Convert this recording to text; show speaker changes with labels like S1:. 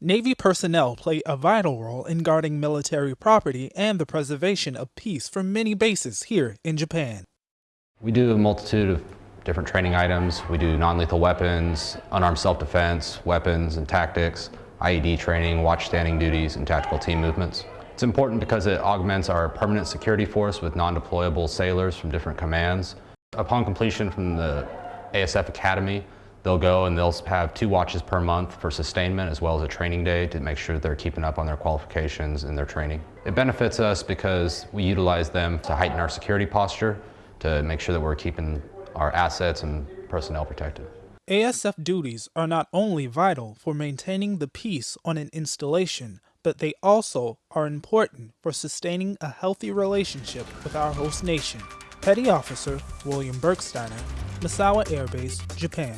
S1: Navy personnel play a vital role in guarding military property and the preservation of peace for many bases here in Japan.
S2: We do a multitude of different training items. We do non-lethal weapons, unarmed self-defense, weapons and tactics, IED training, watch standing duties, and tactical team movements. It's important because it augments our permanent security force with non-deployable sailors from different commands. Upon completion from the ASF Academy, they'll go and they'll have two watches per month for sustainment as well as a training day to make sure they're keeping up on their qualifications and their training. It benefits us because we utilize them to heighten our security posture, to make sure that we're keeping our assets and personnel protected.
S1: ASF duties are not only vital for maintaining the peace on an installation, but they also are important for sustaining a healthy relationship with our host nation. Petty Officer William Bergsteiner, Misawa Air Base, Japan.